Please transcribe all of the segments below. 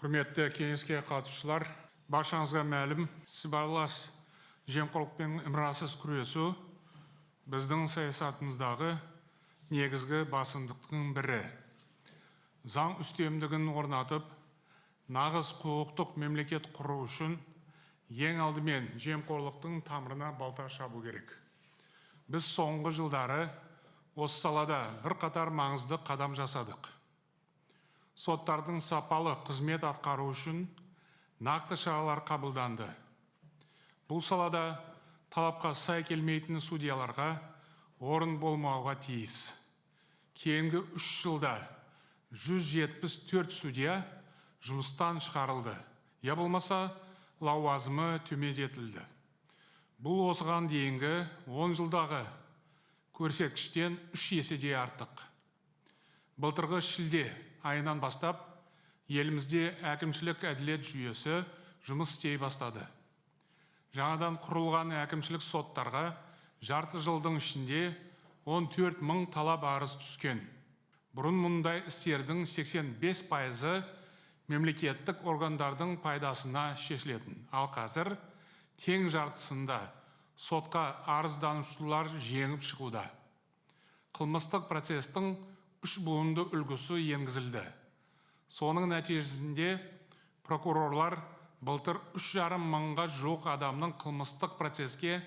құрметті кеңеске қатысушылар баршаңызға мәлім сыбайлас жемқорлықпен ымырасыз күресу біздің саясатымыздағы негізгі басымдықтың бірі. Заң үстемдігін орнатып нағыз құқықтық мемлекет құру үшін ең алдымен жемқорлықтың тамырына балта шабу керек. Біз соңғы жылдары осы салада бірқатар маңызды қадам жасадық. Соттардың сапалы қызмет атқару үшін нақты шаралар қабылданды. Бұл салада талапқа сай келмейтін судьяларға орын болмауға тиіс. Кейінгі үш жылда 174 судья жұмыстан шығарылды. Я болмаса лауазымы төмендетілді. Бұл осыған дейінгі 10 жылдағы көрсеткіштен үш еседей артық. Былтырғы шілде айынан бастап елімізде әкімшілік әділет жүйесі жұмыс істей бастады. Жаңадан құрылған әкімшілік соттарға жарты жылдың ішінде 14 мың талап арыз түскен. Бұрын мұндай істердің 85 пайызы мемлекеттік органдардың пайдасына шешілетін. Ал қазір тең жартысында сотқа арызданушылар жеңіп шығуда. Қылмыстық процестің үш буынды үлгісі енгізілді. Соның нәтижесінде прокурорлар былтыр үш жарым мыңға жуық адамның қылмыстық процеске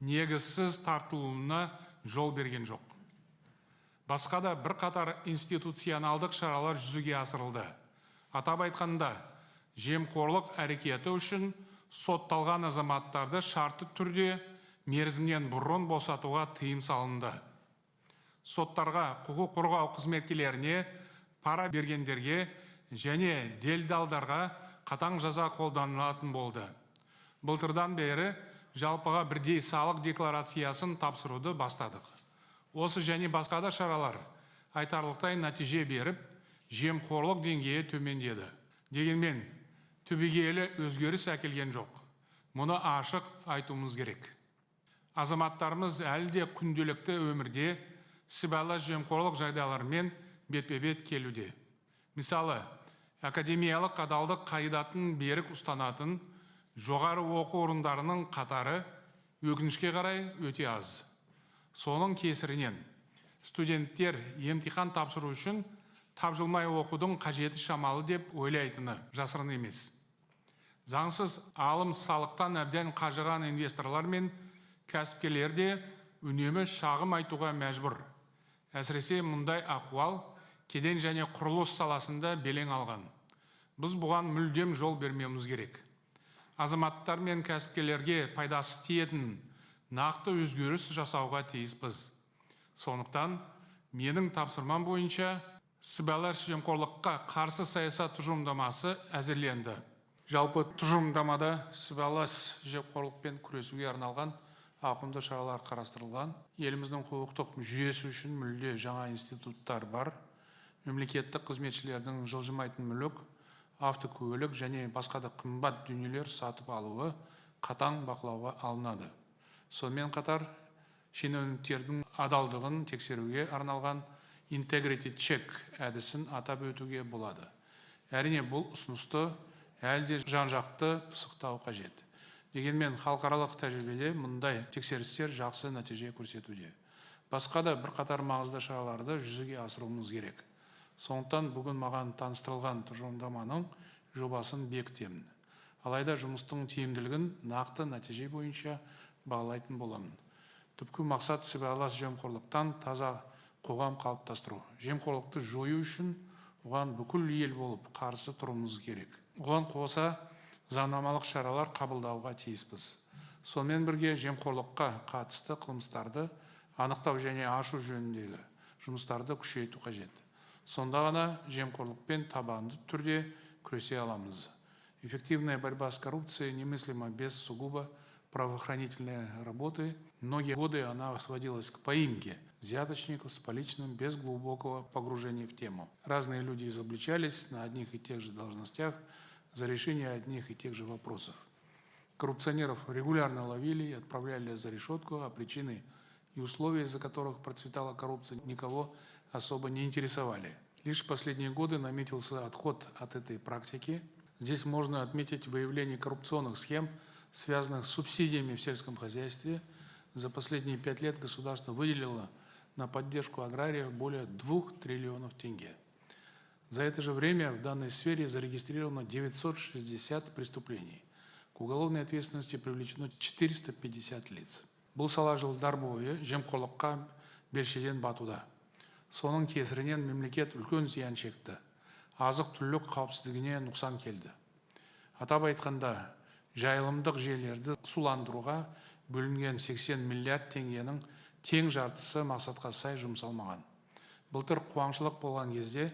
негізсіз тартылуына жол берген жоқ. Басқа да бірқатар институционалдық шаралар жүзеге асырылды. Атап айтқанда жемқорлық әрекеті үшін сотталған азаматтарды шартты түрде мерзімнен бұрын босатуға тыйым салынды. Соттарға құқық қорғау қызметкерлеріне пара бергендерге және делдалдарға қатаң жаза қолданылатын болды. Былтырдан бері жалпыға бірдей салық декларациясын тапсыруды бастадық. Осы және басқа да шаралар айтарлықтай нәтиже беріп жемқорлық деңгейі төмендеді. Дегенмен түбегейлі өзгеріс әкелген жоқ. Мұны ашық айтуымыз керек. Азаматтарымыз әлі де күнделікті өмірде сыбайлас жемқорлық жағдайларымен бетпе бет келуде. Мысалы академиялық адалдық қағидатын берік ұстанатын жоғары оқу орындарының қатары өкінішке қарай өте аз. Соның кесірінен студенттер емтихан тапсыру үшін тапжылмай оқудың қажеті шамалы деп ойлайтыны жасырын емес. Заңсыз алым салықтан әбден қажыған инвесторлар мен кәсіпкерлер де үнемі шағым айтуға мәжбүр. Әсіресе мұндай ахуал кеден және құрылыс саласында белең алған. Біз бұған мүлдем жол бермеуіміз керек. Азаматтар мен кәсіпкерлерге пайдасы тиетін нақты өзгеріс жасауға тиіспіз. Сондықтан менің тапсырмам бойынша сыбайлас жемқорлыққа қарсы саясат тұжырымдамасы әзірленді. Жалпы тұжырымдамада сыбайлас жемқорлықпен күресуге арналған ауқымды шаралар қарастырылған. Еліміздің құқықтық жүйесі үшін мүлде жаңа институттар бар. Мемлекеттік қызметшілердің жылжымайтын мүлік автокөлік және басқа да қымбат дүниелер сатып алуы қатаң бақылауға алынады. Сонымен қатар шенеуніктердің адалдығын тексеруге арналған integrity check әдісін атап өтуге болады. Әрине бұл ұсынысты әлі де жан жақты пысықтау қажет. Дегенмен халықаралық тәжірибеде мұндай тексерістер жақсы нәтиже көрсетуде. Басқа да бірқатар маңызды шараларды жүзеге асыруымыз керек. Сондықтан бүгін маған таныстырылған тұжырымдаманың жобасын бекітемін. Алайда жұмыстың тиімділігін нақты нәтиже бойынша бағалайтын боламын. Түпкі мақсат сыбайлас жемқорлықтан таза қоғам қалыптастыру. Жемқорлықты жою үшін оған бүкіл ел болып қарсы тұруымыз керек. Оған қоса заңнамалық шаралар қабылдауға тиіспіз сонымен бірге жемқорлыққа қатысты қылмыстарды анықтау және ашу жөніндегі жұмыстарды күшейту қажет сонда ғана жемқорлықпен табанды түрде күресе аламыз эффективная борьба с коррупцией немыслима без сугубо правоохранительной работы. Многие годы она сводилась к поимке взяточников с поличным без глубокого погружения в тему. Разные люди изобличались на одних и тех же должностях за решение одних и тех же вопросов. Коррупционеров регулярно ловили и отправляли за решетку, а причины и условия, из-за которых процветала коррупция, никого особо не интересовали. Лишь в последние годы наметился отход от этой практики. Здесь можно отметить выявление коррупционных схем, связанных с субсидиями в сельском хозяйстве. За последние пять лет государство выделило на поддержку аграриев более 2 триллионов тенге. За это же время в данной сфере зарегистрировано 960 преступлений. К уголовной ответственности привлечено 450 лиц. Бұл сала жылдар бойы жемқорлыққа белшеден батуда. Соның кесірінен мемлекет үлкен зиян шекті. Азық түлік қауіпсіздігіне нұқсан келді. Атап айтқанда, жайылымдық жерлерді суландыруға бөлінген 80 миллиард теңгенің тең жартысы мақсатқа сай жұмсалмаған. Былтыр қуаңшылық болған кезде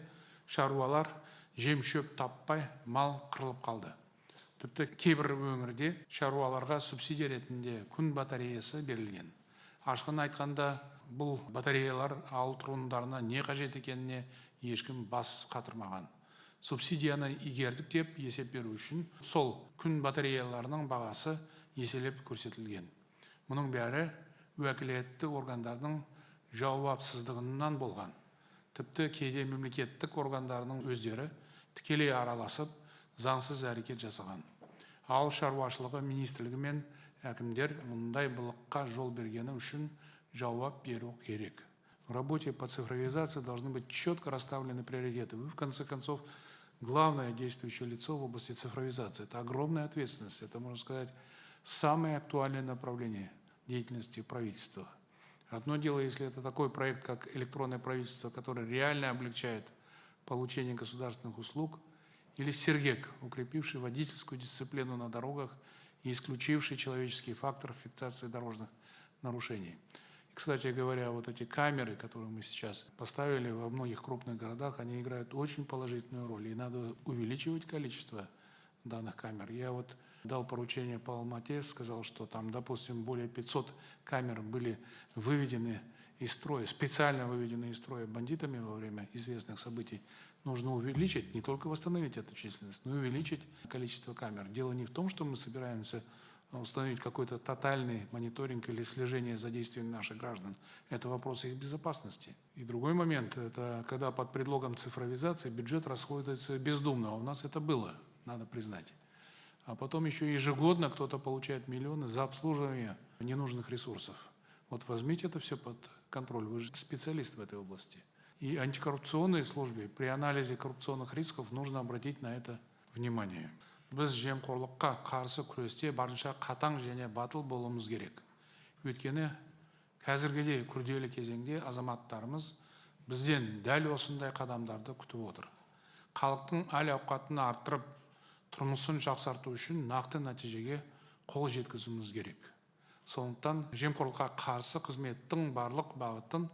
шаруалар жем шөп таппай мал қырылып қалды. Тіпті кейбір өңірде шаруаларға субсидия ретінде күн батареясы берілген. Ашқын айтқанда бұл батареялар ауыл тұрғындарына не қажет екеніне ешкім бас қатырмаған. Субсидияны игердік деп есеп беру үшін сол күн батареяларының бағасы еселеп көрсетілген. Мұның бәрі уәкілетті органдардың жауапсыздығынан болған. Тіпті кейде мемлекеттік органдарының өздері тікелей араласып, заңсыз әрекет жасаған. Ауыл шаруашылығы министрлігі мен әкімдер мұндай былыққа жол бергені үшін жауап беру керек. В работе по цифровизации должны быть четко расставлены приоритеты. Вы, в конце концов, главное действующее лицо в области цифровизации. Это огромная ответственность. Это, можно сказать, самое актуальное направление деятельности правительства. Одно дело, если это такой проект, как электронное правительство, который реально облегчает получение государственных услуг, или Сергек, укрепивший водительскую дисциплину на дорогах и исключивший человеческий фактор фиксации дорожных нарушений. И, кстати говоря, вот эти камеры, которые мы сейчас поставили во многих крупных городах, они играют очень положительную роль, и надо увеличивать количество данных камер. Я вот дал поручение по Алмате, сказал, что там, допустим, более 500 камер были выведены из строя, специально выведены из строя бандитами во время известных событий, нужно увеличить, не только восстановить эту численность, но и увеличить количество камер. Дело не в том, что мы собираемся установить какой-то тотальный мониторинг или слежение за действиями наших граждан. Это вопрос их безопасности. И другой момент, это когда под предлогом цифровизации бюджет расходуется бездумно. А у нас это было, надо признать. А потом еще ежегодно кто-то получает миллионы за обслуживание ненужных ресурсов. Вот возьмите это все под контроль, вы же специалист в этой области. И антикоррупционной службе при анализе коррупционных рисков нужно обратить на это внимание. Біз жемқорлыққа қарсы күресте барынша қатаң және батыл болуымыз керек. Өйткені қазіргідей күрделі кезеңде азаматтарымыз бізден дәл осындай қадамдарды күтіп отыр. Халықтың әл ауқатын арттырып, тұрмысын жақсарту үшін нақты нәтижеге қол жеткізуіміз керек. Сондықтан жемқорлыққа қарсы қызметтің барлық бағытын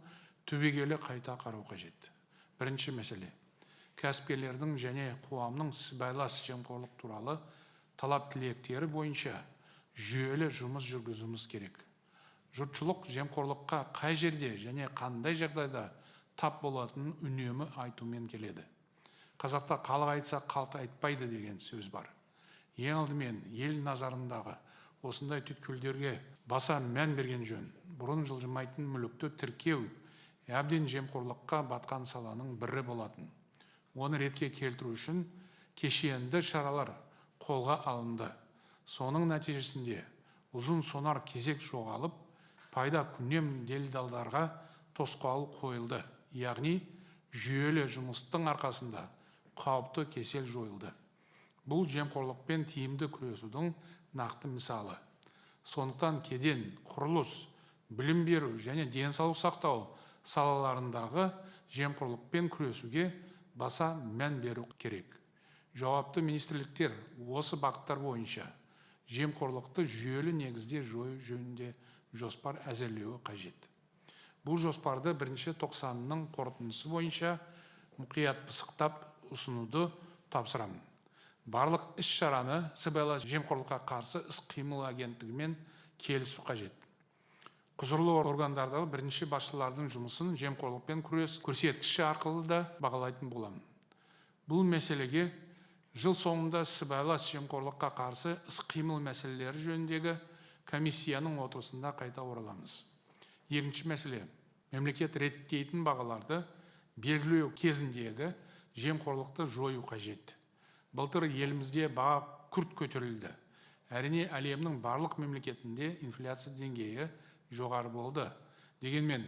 түбегейлі қайта қарау қажет. Бірінші мәселе кәсіпкерлердің және қоғамның сыбайлас жемқорлық туралы талап тілектері бойынша жүйелі жұмыс жүргізуіміз керек. Жұртшылық жемқорлыққа қай жерде және қандай жағдайда тап болатынын үнемі айтумен келеді. Қазақта халық айтса қалт айтпайды деген сөз бар. Ең алдымен ел назарындағы осындай түйткілдерге баса мән берген жөн. Бұрын жылжымайтын мүлікті тіркеу әбден жемқорлыққа батқан саланың бірі болатын. Оны ретке келтіру үшін кешенді шаралар қолға алынды. Соның нәтижесінде ұзын сонар кезек жоғалып, пайда күнем делдалдарға тосқауыл қойылды. Яғни жүйелі жұмыстың арқасында қауіпті кесел жойылды. Бұл жемқорлықпен тиімді күресудің нақты мысалы. Сондықтан кеден, құрылыс, білім беру және денсаулық сақтау салаларындағы жемқорлықпен күресуге баса мән беру керек. Жауапты министрліктер осы бағыттар бойынша жемқорлықты жүйелі негізде жою жөнінде жоспар әзірлеуі қажет. Бұл жоспарды бірінші тоқсанның қорытындысы бойынша мұқият пысықтап ұсынуды тапсырамын. Барлық іс шараны сыбайлас жемқорлыққа қарсы іс қимыл агенттігімен келісу қажет. Құзырлы органдардағы бірінші басшылардың жұмысын жемқорлықпен күрес көрсеткіші арқылы да бағалайтын боламын. Бұл мәселеге жыл соңында сыбайлас жемқорлыққа қарсы іс қимыл мәселелері жөніндегі комиссияның отырысында қайта ораламыз. Екінші мәселе мемлекет реттейтін бағаларды белгілеу кезіндегі жемқорлықты жою қажет. Былтыр елімізде баға күрт көтерілді. Әрине әлемнің барлық мемлекетінде инфляция деңгейі жоғары болды. Дегенмен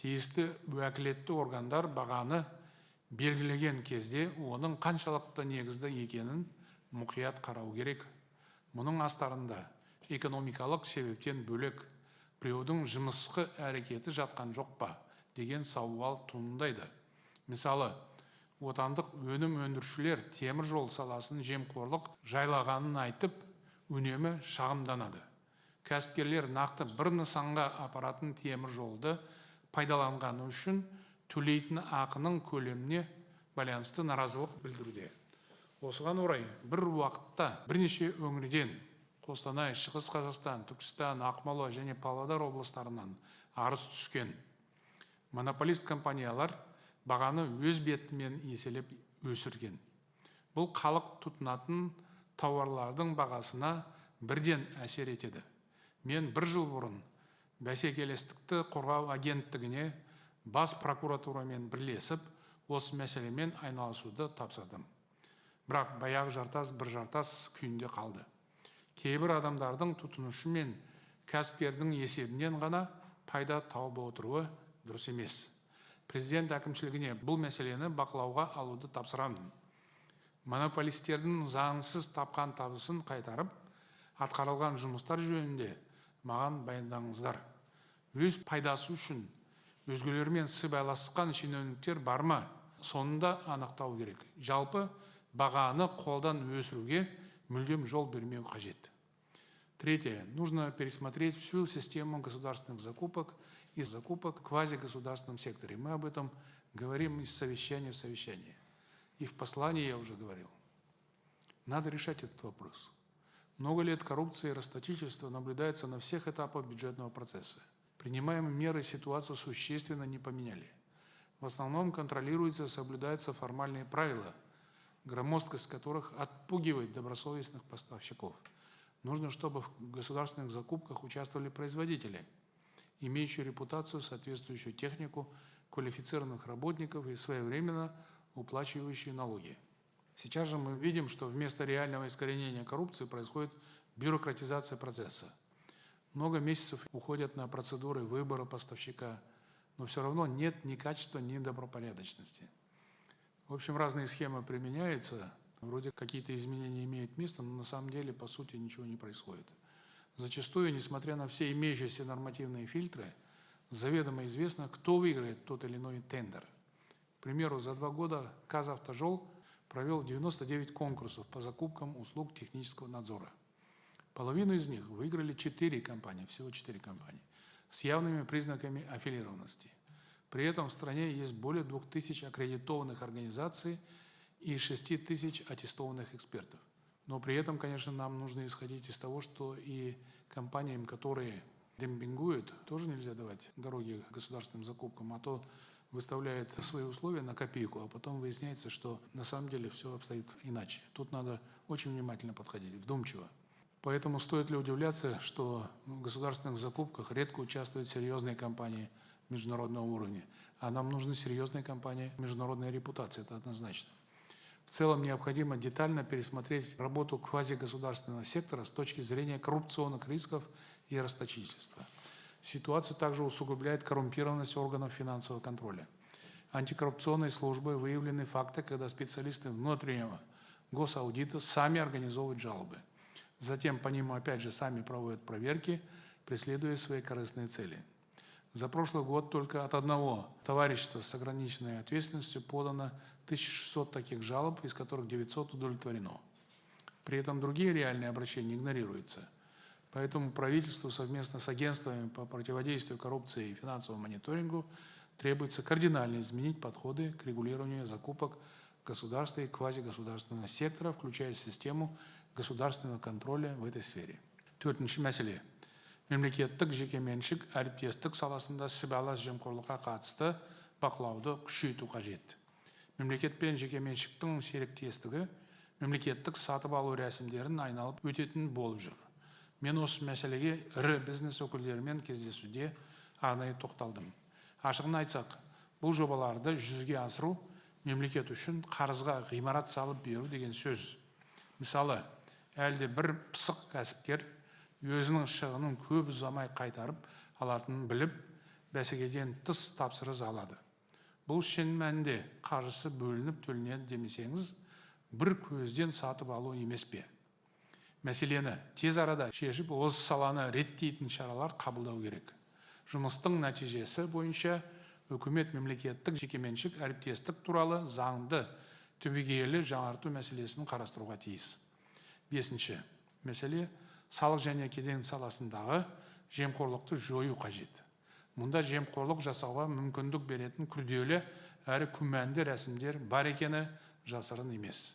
тиісті уәкілетті органдар бағаны белгілеген кезде оның қаншалықты негізді екенін мұқият қарау керек. Мұның астарында экономикалық себептен бөлек біреудің жымысқы әрекеті жатқан жоқ па деген сауал туындайды. Мысалы отандық өнім өндірушілер темір жол саласын жемқорлық жайлағанын айтып үнемі шағымданады. Кәсіпкерлер нақты бір нысанға апаратын темір жолды пайдаланғаны үшін төлейтін ақының көлеміне байланысты наразылық білдіруде. Осыған орай бір уақытта бірнеше өңірден қостанай шығыс қазақстан түркістан ақмола және павлодар облыстарынан арыз түскен. Монополист компаниялар бағаны өз бетімен еселеп өсірген. Бұл халық тұтынатын тауарлардың бағасына бірден әсер етеді. Мен бір жыл бұрын бәсекелестікті қорғау агенттігіне бас прокуратурамен бірлесіп осы мәселемен айналысуды тапсырдым. Бірақ баяғы жартас бір жартас күйінде қалды. Кейбір адамдардың тұтынушы мен кәсіпкердің есебінен ғана пайда тауып отыруы дұрыс емес. Президент әкімшілігіне бұл мәселені бақылауға алуды тапсырамын. Монополистердің заңсыз тапқан табысын қайтарып атқарылған жұмыстар жөнінде маған баяндаңыздар. Өз пайдасы үшін өзгелермен сыбайласқан шенеуніктер бар ма? Соны да анықтау керек. Жалпы бағаны қолдан өсіруге мүлдем жол бермеу қажет. Третье. Нужно пересмотреть всю систему государственных закупок и закупок в квазигосударственном секторе. Мы об этом говорим из совещания в совещание. И в послании я уже говорил. Надо решать этот вопрос. Много лет коррупция и расточительство наблюдается на всех этапах бюджетного процесса. Принимаемые меры ситуацию существенно не поменяли. В основном контролируются и соблюдаются формальные правила, громоздкость которых отпугивает добросовестных поставщиков. Нужно, чтобы в государственных закупках участвовали производители, имеющие репутацию, соответствующую технику, квалифицированных работников и своевременно уплачивающие налоги. Сейчас же мы видим, что вместо реального искоренения коррупции происходит бюрократизация процесса. Много месяцев уходят на процедуры выбора поставщика, но все равно нет ни качества, ни добропорядочности. В общем, разные схемы применяются, вроде какие-то изменения имеют место, но на самом деле, по сути, ничего не происходит. Зачастую, несмотря на все имеющиеся нормативные фильтры, заведомо известно, кто выиграет тот или иной тендер. К примеру, за два года «Казавтожол» провел 99 конкурсов по закупкам услуг технического надзора. Половину из них выиграли четыре компании, всего четыре компании, с явными признаками аффилированности. При этом в стране есть более 2000 аккредитованных организаций и 6 тысяч аттестованных экспертов. Но при этом, конечно, нам нужно исходить из того, что и компаниям, которые демпингуют, тоже нельзя давать дороги государственным закупкам, а то выставляет свои условия на копейку, а потом выясняется, что на самом деле все обстоит иначе. Тут надо очень внимательно подходить, вдумчиво. Поэтому стоит ли удивляться, что в государственных закупках редко участвуют серьезные компании международного уровня, а нам нужны серьезные компании международной репутации, это однозначно. В целом необходимо детально пересмотреть работу квазигосударственного сектора с точки зрения коррупционных рисков и расточительства. Ситуацию также усугубляет коррумпированность органов финансового контроля. Антикоррупционной службой выявлены факты, когда специалисты внутреннего госаудита сами организовывают жалобы. Затем по ним опять же сами проводят проверки, преследуя свои корыстные цели. За прошлый год только от одного товарищества с ограниченной ответственностью подано 1600 таких жалоб, из которых 900 удовлетворено. При этом другие реальные обращения игнорируются. Поэтому правительству совместно с агентствами по противодействию коррупции и финансовому мониторингу требуется кардинально изменить подходы к регулированию закупок государства и квазигосударственного сектора, включая систему государственного контроля в этой сфере. Төртінші мәселе. Мемлекеттік жекеменшік әріптестік саласында сыбайлас жемқорлыққа қатысты бақылауды күшейту қажет. Мемлекет пен жекеменшіктің серіктестігі мемлекеттік сатып алу рәсімдерін айналып өтетін болып жүр. Мен осы мәселеге ірі бизнес өкілдерімен кездесуде арнайы тоқталдым. Ашығын айтсақ, бұл жобаларды жүзеге асыру мемлекет үшін қарызға ғимарат салып беру деген сөз мысалы әлде бір пысық кәсіпкер өзінің шығынын көп ұзамай қайтарып алатынын біліп бәсекеден тыс тапсырыс алады. Бұл шын мәнінде қаржысы бөлініп төленеді демесеңіз бір көзден сатып алу емес пе? Мәселені тез арада шешіп осы саланы реттейтін шаралар қабылдау керек. Жұмыстың нәтижесі бойынша үкімет мемлекеттік жекеменшік әріптестік туралы заңды түбегейлі жаңарту мәселесін қарастыруға тиіс. Бесінші мәселе салық және кеден саласындағы жемқорлықты жою қажет. Мұнда жемқорлық жасауға мүмкіндік беретін күрделі әрі күмәнді рәсімдер бар екені жасырын емес.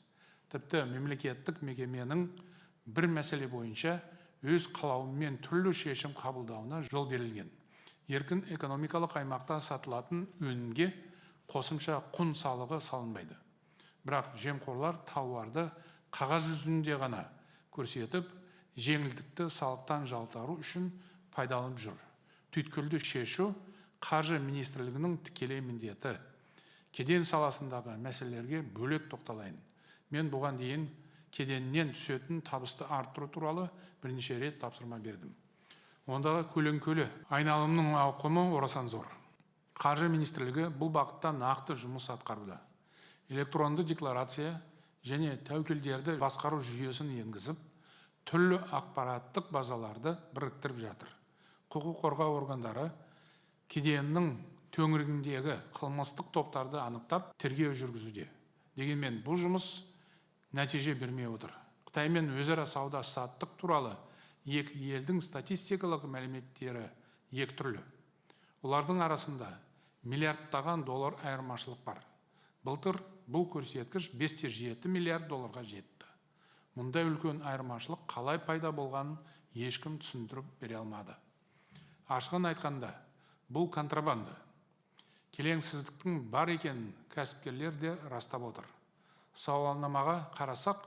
Тіпті мемлекеттік мекеменің бір мәселе бойынша өз қалауымен түрлі шешім қабылдауына жол берілген. Еркін экономикалық аймақта сатылатын өнімге қосымша құн салығы салынбайды. Бірақ жемқорлар тауарды қағаз жүзінде ғана көрсетіп жеңілдікті салықтан жалтару үшін пайдаланып жүр. Түйткілді шешу қаржы министрлігінің тікелей міндеті. Кеден саласындағы мәселелерге бөлек тоқталайын. Мен бұған дейін кеденнен түсетін табысты арттыру туралы бірнеше рет тапсырма бердім. Ондағы көлеңкелі айналымның ауқымы орасан зор. Қаржы министрлігі бұл бағытта нақты жұмыс атқаруда электронды декларация және тәуекелдерді басқару жүйесін енгізіп түрлі ақпараттық базаларды біріктіріп жатыр. Құқық қорғау органдары кеденнің төңірегіндегі қылмыстық топтарды анықтап тергеу жүргізуде. Дегенмен бұл жұмыс нәтиже бермей отыр. Қытаймен өзара сауда саттық туралы екі елдің статистикалық мәліметтері екі түрлі. Олардың арасында миллиардтаған доллар айырмашылық бар. Былтыр бұл көрсеткіш 5-7 миллиард долларға жетті. Мұндай үлкен айырмашылық қалай пайда болғанын ешкім түсіндіріп бере алмады. Ашығын айтқанда бұл контрабанда. Келеңсіздіктің бар екенін кәсіпкерлер де растап отыр. Сауалнамаға қарасақ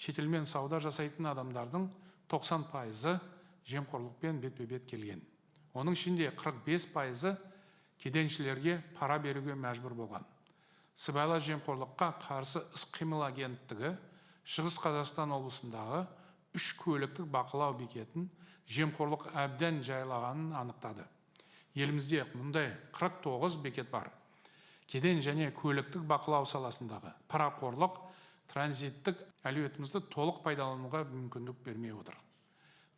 шетелмен сауда жасайтын адамдардың 90 пайызы жемқорлықпен бетпе бет келген. Оның ішінде 45 пайызы кеденшілерге пара беруге мәжбүр болған. Сыбайлас жемқорлыққа қарсы іс қимыл агенттігі шығыс қазақстан облысындағы үш көліктік бақылау бекетін жемқорлық әбден жайлағанын анықтады. Елімізде мұндай 49 бекет бар. Кеден және көліктік бақылау саласындағы парақорлық транзиттік әлеуетімізді толық пайдалануға мүмкіндік бермей отыр.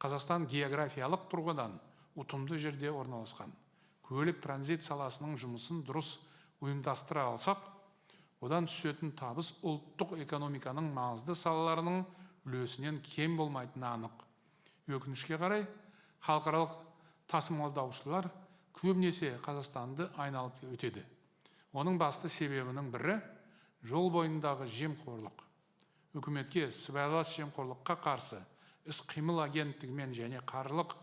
Қазақстан географиялық тұрғыдан ұтымды жерде орналасқан. Көлік транзит саласының жұмысын дұрыс ұйымдастыра алсақ одан түсетін табыс ұлттық экономиканың маңызды салаларының үлесінен кем болмайтыны анық. Өкінішке қарай халықаралық тасымалдаушылар көбінесе қазақстанды айналып өтеді. Оның басты себебінің бірі жол бойындағы жемқорлық. Үкіметке сыбайлас жемқорлыққа қарсы іс қимыл агенттігімен және қаржылық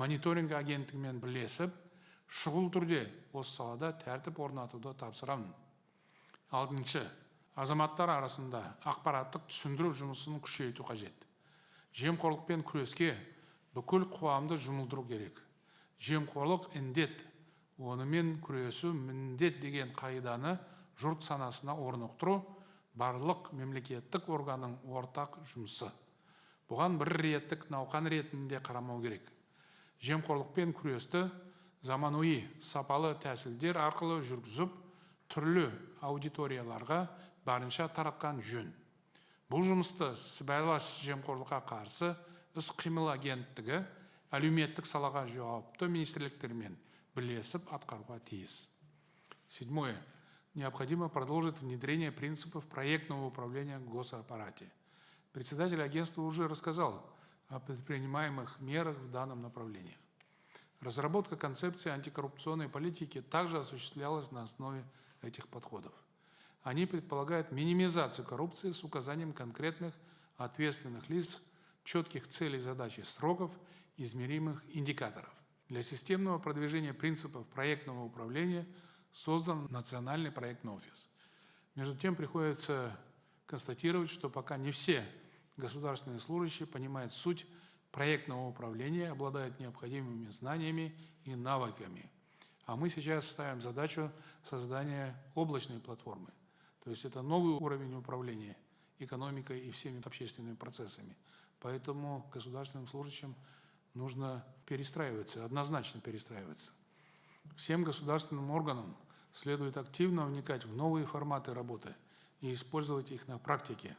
мониторинг агенттігімен бірлесіп шұғыл түрде осы салада тәртіп орнатуды тапсырамын. Алтыншы. Азаматтар арасында ақпараттық түсіндіру жұмысын күшейту қажет. Жемқорлықпен күреске бүкіл қоғамды жұмылдыру керек. Жемқорлық індет онымен күресу міндет деген қағиданы жұрт санасына орнықтыру барлық мемлекеттік органның ортақ жұмысы. Бұған бір реттік науқан ретінде қарамау керек. Жемқорлықпен күресті заманауи сапалы тәсілдер арқылы жүргізіп түрлі аудиторияларға барынша таратқан жөн бұл жұмысты сыбайлас жемқорлыққа қарсы іс қимыл агенттігі әлеуметтік салаға жауапты министрліктермен бірлесіп атқаруға тиіс седьмое необходимо продолжить внедрение принципов проектного управления в госаппарате председатель агентства уже рассказал о предпринимаемых мерах в данном направлении разработка концепции антикоррупционной политики также осуществлялась на основе этих подходов. Они предполагают минимизацию коррупции с указанием конкретных ответственных лиц, четких целей, задач и сроков, измеримых индикаторов. Для системного продвижения принципов проектного управления создан Национальный проектный офис. Между тем приходится констатировать, что пока не все государственные служащие понимают суть проектного управления, обладают необходимыми знаниями и навыками – А мы сейчас ставим задачу создания облачной платформы. То есть это новый уровень управления экономикой и всеми общественными процессами. Поэтому государственным служащим нужно перестраиваться, однозначно перестраиваться. Всем государственным органам следует активно вникать в новые форматы работы и использовать их на практике.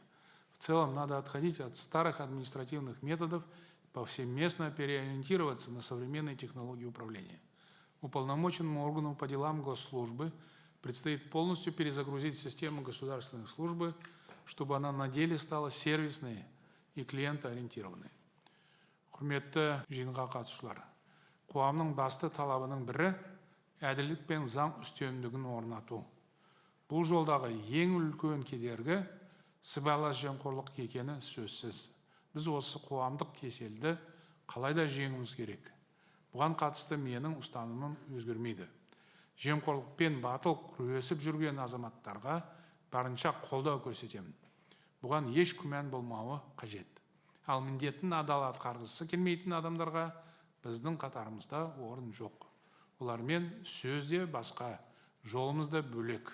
В целом надо отходить от старых административных методов, повсеместно переориентироваться на современные технологии управления. Уполномоченному органу по делам госслужбы предстоит полностью перезагрузить систему государственной службы, чтобы она на деле стала сервисной и клиентоориентированной. құрметті жиынға қатысушылар қоғамның басты талабының бірі әділдік пен заң үстемдігін орнату. Бұл жолдағы ең үлкен кедергі сыбайлас жемқорлық екені сөзсіз. Біз осы қоғамдық кеселді қалайда жеңуіміз керек. Бұған қатысты менің ұстанымым өзгермейді. Жемқорлықпен батыл күресіп жүрген азаматтарға барынша қолдау көрсетемін. Бұған еш күмән болмауы қажет. Ал міндетін адал атқарғысы келмейтін адамдарға біздің қатарымызда орын жоқ. Олармен сөз де басқа жолымыз да бөлек.